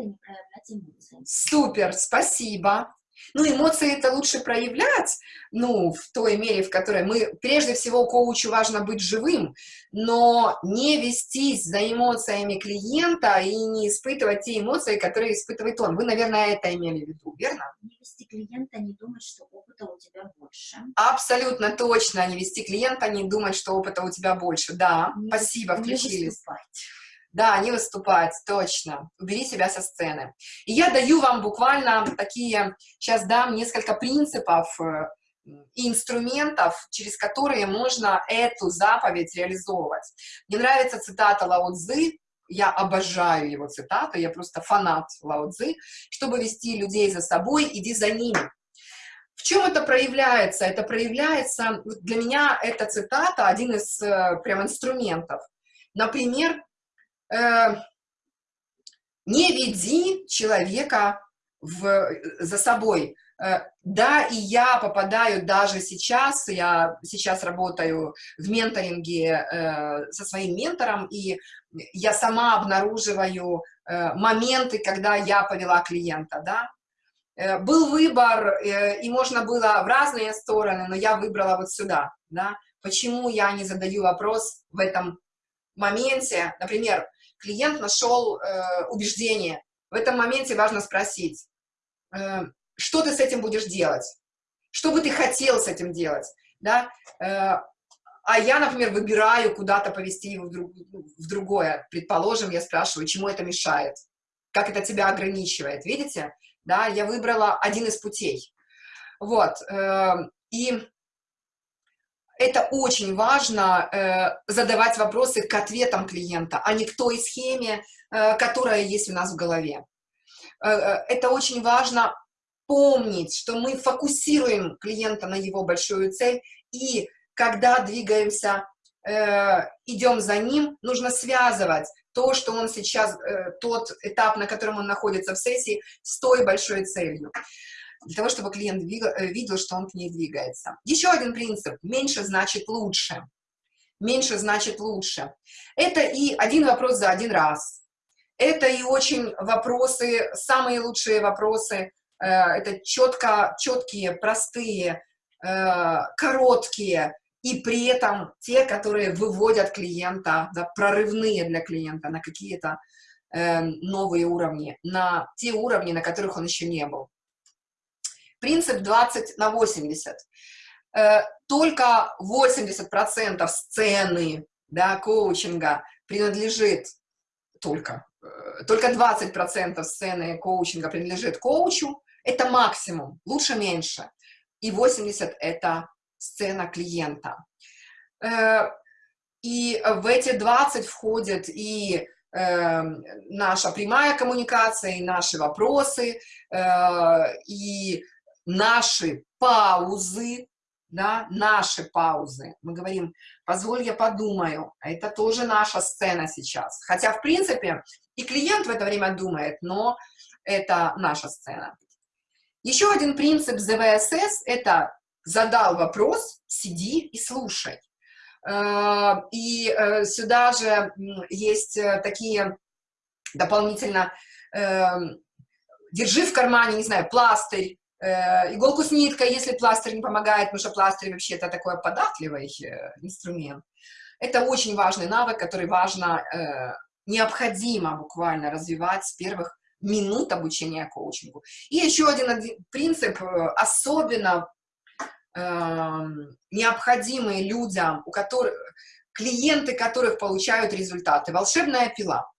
Супер, спасибо. Ну, эмоции это лучше проявлять, ну, в той мере, в которой мы, прежде всего, коучу важно быть живым, но не вестись за эмоциями клиента и не испытывать те эмоции, которые испытывает он. Вы, наверное, это имели в виду, верно? Не вести клиента, не думать, что опыта у тебя больше. Абсолютно точно, не вести клиента, не думать, что опыта у тебя больше. Да, не, спасибо, включились. Не выступать. Да, не выступать, точно. Убери себя со сцены. И я даю вам буквально такие, сейчас дам несколько принципов э, и инструментов, через которые можно эту заповедь реализовывать. Мне нравится цитата Лао Цзы, я обожаю его цитату, я просто фанат Лао Цзы, чтобы вести людей за собой, иди за ними. В чем это проявляется? Это проявляется, для меня эта цитата один из э, прям инструментов. Например, не веди человека в, за собой. Э, да, и я попадаю даже сейчас, я сейчас работаю в менторинге э, со своим ментором, и я сама обнаруживаю э, моменты, когда я повела клиента, да. Э, был выбор, э, и можно было в разные стороны, но я выбрала вот сюда, да. Почему я не задаю вопрос в этом моменте, например, клиент нашел э, убеждение. В этом моменте важно спросить, э, что ты с этим будешь делать? Что бы ты хотел с этим делать? Да? Э, а я, например, выбираю куда-то повести его в, друг, в другое. Предположим, я спрашиваю, чему это мешает? Как это тебя ограничивает? Видите? Да, я выбрала один из путей. Вот. И это очень важно э, задавать вопросы к ответам клиента, а не к той схеме, э, которая есть у нас в голове. Э, это очень важно помнить, что мы фокусируем клиента на его большую цель, и когда двигаемся идем за ним, нужно связывать то, что он сейчас, тот этап, на котором он находится в сессии, с той большой целью. Для того, чтобы клиент э, видел, что он к ней двигается. Еще один принцип. Меньше значит лучше. Меньше значит лучше. Это и один вопрос за один раз. Это и очень вопросы, самые лучшие вопросы, э, это четко, четкие, простые, э, короткие, и при этом те, которые выводят клиента, да, прорывные для клиента на какие-то э, новые уровни, на те уровни, на которых он еще не был. Принцип 20 на 80. Э, только 80% сцены да, коучинга принадлежит только только 20% сцены коучинга принадлежит коучу, это максимум, лучше меньше. И 80% это сцена клиента. Э, и в эти 20 входит и э, наша прямая коммуникация, и наши вопросы, э, и наши паузы, да, наши паузы. Мы говорим, позволь я подумаю, а это тоже наша сцена сейчас. Хотя, в принципе, и клиент в это время думает, но это наша сцена. Еще один принцип ЗВСС – это задал вопрос, сиди и слушай. Э, и э, сюда же есть э, такие дополнительно, держи в кармане, не знаю, пластырь, иголку с ниткой, если пластырь не помогает, потому что пластырь вообще это такой податливый инструмент. Это очень важный навык, который важно необходимо буквально развивать с первых минут обучения коучингу. И еще один, принцип, э, особенно э, необходимый людям, у которых, клиенты которых получают результаты. Волшебная пила.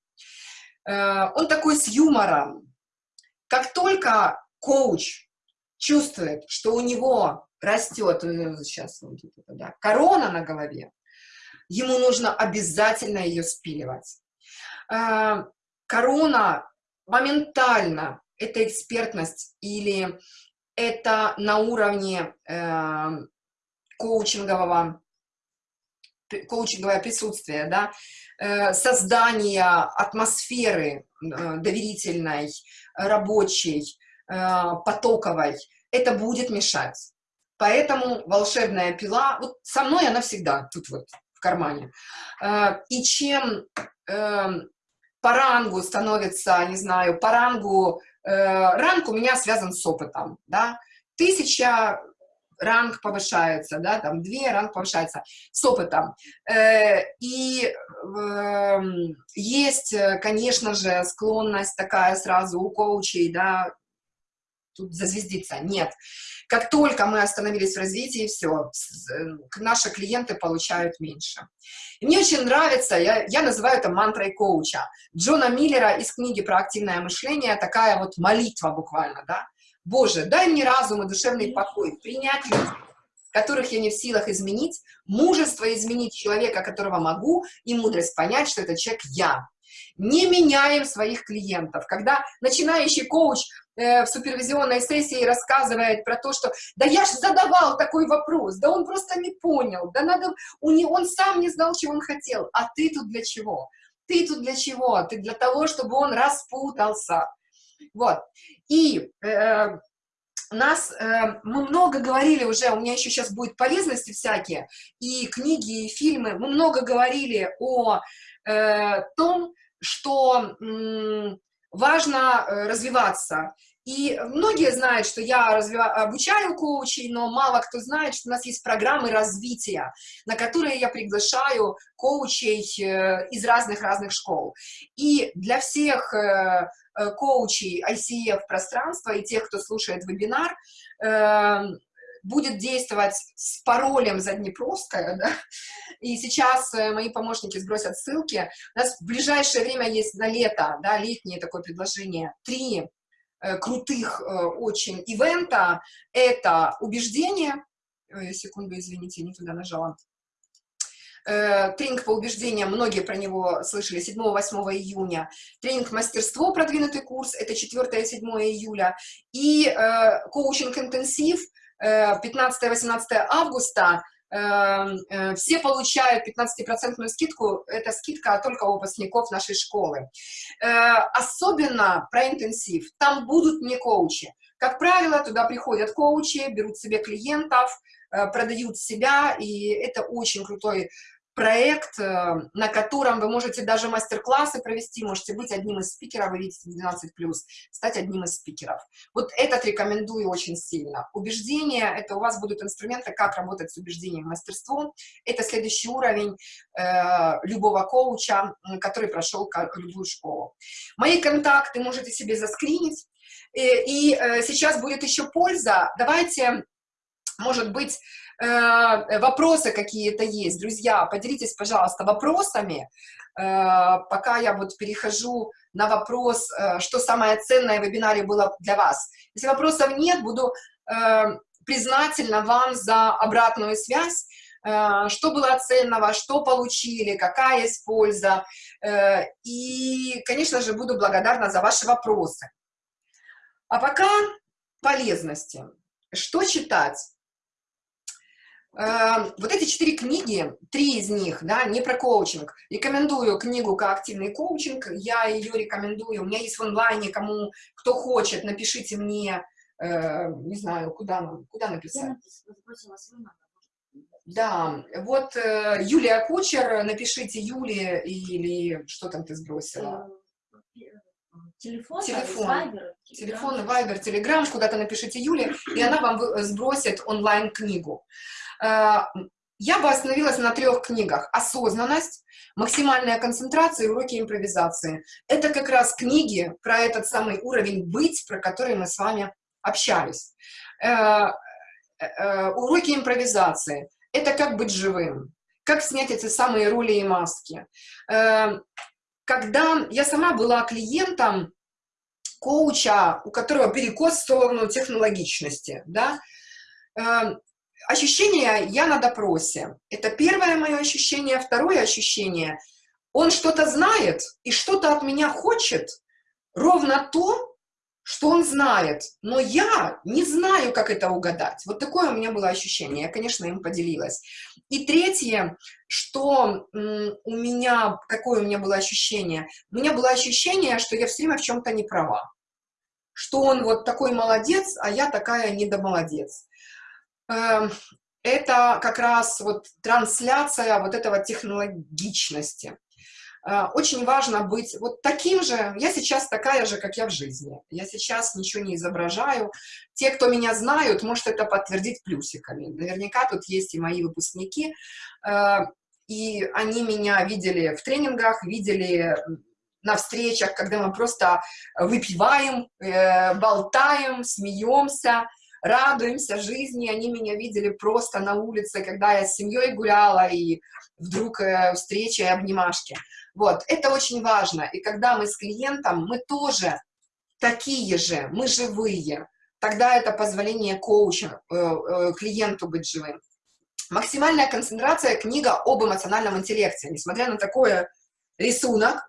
Э, он такой с юмором. Как только коуч чувствует, что у него растет, э, сейчас да, корона на голове, ему нужно обязательно ее спиливать. Э, корона моментально, это экспертность или это на уровне э, коучингового, коучинговое присутствие, да, э, создание атмосферы доверительной, рабочей, потоковой, это будет мешать. Поэтому волшебная пила, вот со мной она всегда тут вот в кармане. Э, и чем эм, по рангу становится, не знаю, по рангу, э, ранг у меня связан с опытом, да, тысяча ранг повышается, да, там две ранг повышается с опытом. Э, и э, есть, конечно же, склонность такая сразу у коучей, да, тут зазвездиться, нет. Как только мы остановились в развитии, все, наши клиенты получают меньше. И мне очень нравится, я, я называю это мантрой коуча, Джона Миллера из книги про активное мышление, такая вот молитва буквально, да. Боже, дай мне разум и душевный покой, принять людей, которых я не в силах изменить, мужество изменить человека, которого могу, и мудрость понять, что этот человек я. Не меняем своих клиентов. Когда начинающий коуч э, в супервизионной сессии рассказывает про то, что да я же задавал такой вопрос, да он просто не понял, да надо, у него, он сам не знал, чего он хотел, а ты тут для чего? Ты тут для чего? Ты для того, чтобы он распутался. Вот. И э, нас, э, мы много говорили уже, у меня еще сейчас будет полезности всякие, и книги, и фильмы, мы много говорили о э, том, что важно э, развиваться. И многие знают, что я развива... обучаю коучей, но мало кто знает, что у нас есть программы развития, на которые я приглашаю коучей э, из разных-разных школ. И для всех э, коучей ICF пространства и тех, кто слушает вебинар, эм, будет действовать с паролем Заднепровская, да? и сейчас э, мои помощники сбросят ссылки. У нас в ближайшее время есть на лето, да, летнее такое предложение, три э, крутых э, очень ивента. Это убеждение, секунду, извините, не туда нажала, тренинг по убеждениям, многие про него слышали, 7-8 июня, тренинг мастерство, продвинутый курс, это 4-7 июля, и коучинг-интенсив 15-18 августа Эм, э, все получают 15% скидку, это скидка только у выпускников нашей школы. Э, особенно про интенсив, там будут не коучи. Как правило, туда приходят коучи, берут себе клиентов, э, продают себя, и это очень крутой проект, э, на котором вы можете даже мастер-классы провести, можете быть одним из спикеров, вы видите 12+, стать одним из спикеров. Вот этот рекомендую очень сильно. Убеждение — это у вас будут инструменты, как работать с убеждением мастерством. Это следующий уровень э, любого коуча, который прошел любую школу. Мои контакты можете себе заскринить. И, э, и э, сейчас будет еще польза. Давайте, может быть, Э, вопросы какие-то есть, друзья, поделитесь, пожалуйста, вопросами, э, пока я вот перехожу на вопрос, э, что самое ценное в вебинаре было для вас. Если вопросов нет, буду признательна вам за обратную связь, что было ценного, что получили, какая есть польза. И, конечно же, буду благодарна за ваши вопросы. А пока полезности. Что читать? Эм, вот эти четыре книги, три из них, да, не про коучинг. Рекомендую книгу «Как активный коучинг», я ее рекомендую, у меня есть в онлайне, кому, кто хочет, напишите мне, э, не знаю, куда, куда написать. Да, вот э, Юлия Кучер, напишите Юле или что там ты сбросила? Э, телефон, телефон, Viber, телефон, Вайбер, Телеграм, куда-то напишите Юле, и она вам сбросит онлайн-книгу. Э, я бы остановилась на трех книгах. «Осознанность», «Максимальная концентрация» и «Уроки импровизации». Это как раз книги про этот самый уровень «быть», про который мы с вами общались. Э, э, «Уроки импровизации» — это как быть живым, как снять эти самые роли и маски. Когда я сама была клиентом коуча, у которого перекос в сторону технологичности, да, ощущение «я на допросе». Это первое мое ощущение. Второе ощущение – он что-то знает и что-то от меня хочет, ровно то, что он знает, но я не знаю, как это угадать. Вот такое у меня было ощущение, я, конечно, им поделилась. И третье, что у меня, какое у меня было ощущение? У меня было ощущение, что я все время в чем-то не права. Что он вот такой молодец, а я такая недомолодец. Эм, это как раз вот трансляция вот этого технологичности. Э, очень важно быть вот таким же, я сейчас такая же, как я в жизни. Я сейчас ничего не изображаю. Те, кто меня знают, может это подтвердить плюсиками. Наверняка тут есть и мои выпускники, э, и они меня видели в тренингах, видели на встречах, когда мы просто выпиваем, э, болтаем, смеемся, радуемся жизни. Они меня видели просто на улице, когда я с семьей гуляла, и вдруг э, встреча и обнимашки. Вот, это очень важно. И когда мы с клиентом, мы тоже такие же, мы живые. Тогда это позволение коучу, э, э, клиенту быть живым. Максимальная концентрация – книга об эмоциональном интеллекте. Несмотря на такой рисунок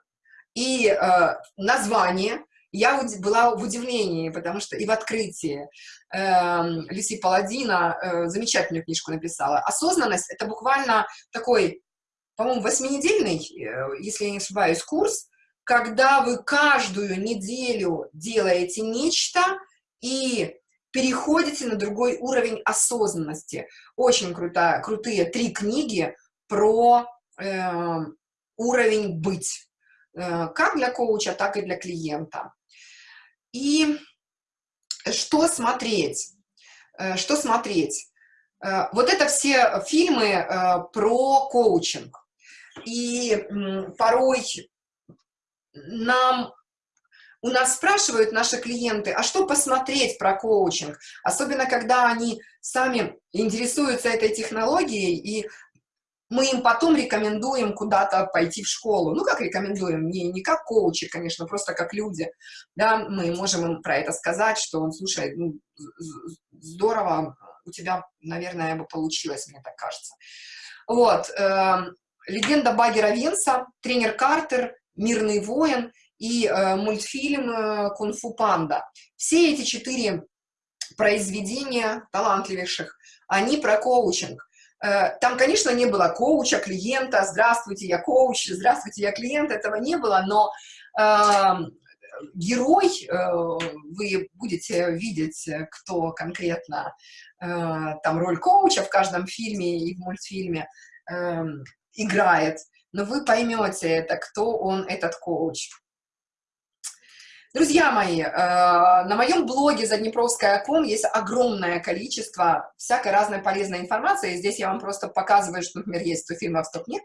и э, название, я была в удивлении, потому что и в открытии э, Люси Паладина э, замечательную книжку написала. Осознанность — это буквально такой, по-моему, восьминедельный, э, если я не ошибаюсь, курс, когда вы каждую неделю делаете нечто и переходите на другой уровень осознанности. Очень крутая, крутые три книги про э, уровень быть, как для коуча, так и для клиента. И что смотреть? Э, что смотреть? Э, вот это все фильмы э, про коучинг. И порой нам у нас спрашивают наши клиенты, а что посмотреть про коучинг? Особенно, когда они сами интересуются этой технологией, и мы им потом рекомендуем куда-то пойти в школу. Ну, как рекомендуем? Не, не как коучи, конечно, просто как люди. Да, мы можем им про это сказать, что, он, слушай, ну, здорово, у тебя, наверное, бы получилось, мне так кажется. Вот. Э, легенда Багера Венса, тренер Картер, Мирный воин и э, мультфильм э, Кунг-фу панда. Все эти четыре произведения талантливейших, они про коучинг. Э, там, конечно, не было коуча, клиента, здравствуйте, я коуч, здравствуйте, я клиент, этого не было, но э, герой, э, вы будете видеть, кто конкретно э, там роль коуча в каждом фильме и в мультфильме э, играет, но вы поймете это, кто он, этот коуч. Друзья мои, э, на моем блоге заднепровская.ком есть огромное количество всякой разной полезной информации. Здесь я вам просто показываю, что, например, есть 100 фильмов, 100 книг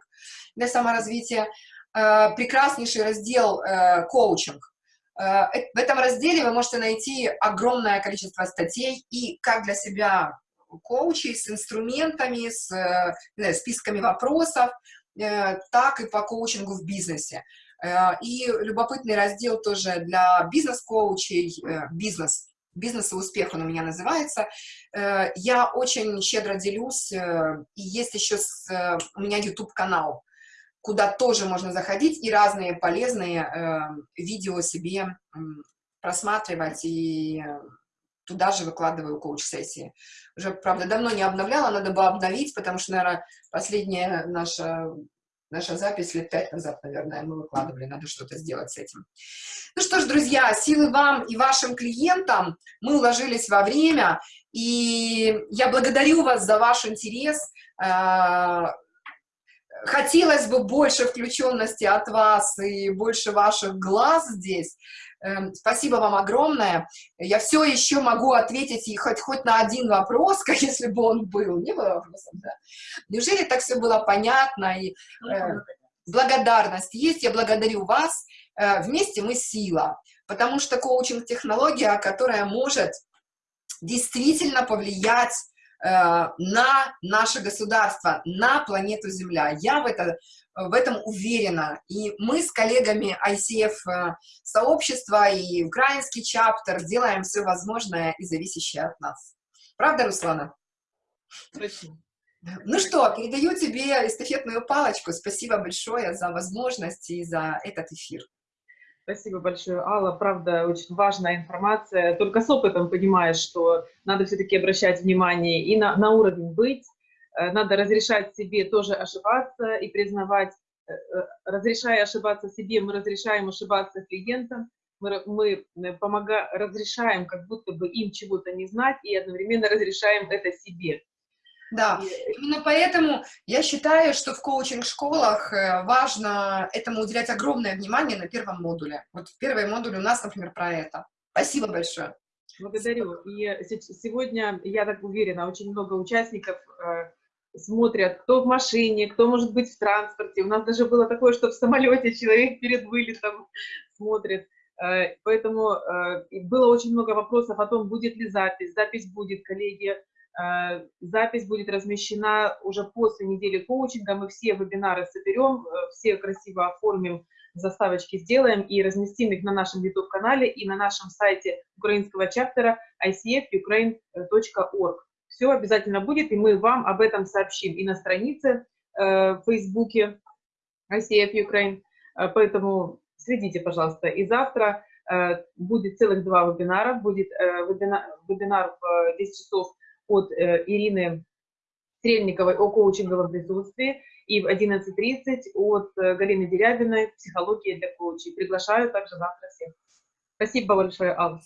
для саморазвития. Э, прекраснейший раздел э, «Коучинг». В этом разделе вы можете найти огромное количество статей и как для себя коучей с инструментами, с списками вопросов, так и по коучингу в бизнесе. Э, и любопытный раздел тоже для бизнес-коучей, э, бизнес, бизнес и успех он у меня называется. Э, я очень щедро делюсь, и есть еще с, у меня YouTube-канал, куда тоже можно заходить и разные полезные видео себе просматривать, и туда же выкладываю коуч-сессии. Уже, правда, давно не обновляла, надо бы обновить, потому что, наверное, последняя наша Наша запись лет пять назад, наверное, мы выкладывали, надо что-то сделать с этим. Ну что ж, друзья, силы вам и вашим клиентам. Мы уложились во время, и я благодарю вас за ваш интерес. Хотелось бы больше включенности от вас и больше ваших глаз здесь. Эм, спасибо вам огромное. Я все еще могу ответить и хоть, хоть на один вопрос, как если бы он был. Не было вопроса, да? Неужели так все было понятно? И, э, благодарность есть, я благодарю вас. Э, вместе мы сила. Потому что коучинг-технология, которая может действительно повлиять на наше государство, на планету Земля. Я в это в этом уверена. И мы с коллегами ICF э, сообщества и украинский чаптер делаем все возможное и зависящее от нас. Правда, Руслана? Точно. Ну что, передаю тебе эстафетную палочку. Спасибо большое за возможность и за этот эфир. Спасибо большое, Алла. Правда, очень важная информация. Только с опытом понимаешь, что надо все-таки обращать внимание и на, на уровень быть, Э, надо разрешать себе тоже ошибаться и признавать, э, э, разрешая ошибаться себе, мы разрешаем ошибаться клиентам, мы, мы помога, разрешаем как будто бы им чего-то не знать и одновременно разрешаем это себе. Да, именно поэтому я считаю, что в коучинг-школах важно этому уделять огромное внимание на первом модуле. Вот в первом модуле у нас, например, про это. Спасибо большое. Благодарю. И сегодня, я так уверена, очень много участников смотрят, кто в машине, кто может быть в транспорте. У нас даже было такое, что в самолете человек перед вылетом смотрит. Э, поэтому э, было очень много вопросов о том, будет ли запись. Запись будет, коллеги. Э, запись будет размещена уже после недели коучинга. Мы все вебинары соберем, все красиво оформим, заставочки сделаем и разместим их на нашем YouTube-канале и на нашем сайте украинского чаптера icfukraine.org все обязательно будет, и мы вам об этом сообщим и на странице э, в Фейсбуке ICF Ukraine. Э, поэтому следите, пожалуйста. И завтра э, будет целых два вебинара. Будет э, вебинар, вебинар в 10 часов от э, Ирины Стрельниковой о коучинговом присутствии и в 11.30 от э, Галины Дерябиной «Психология для коучей». Приглашаю также завтра всех. Спасибо большое, Алла.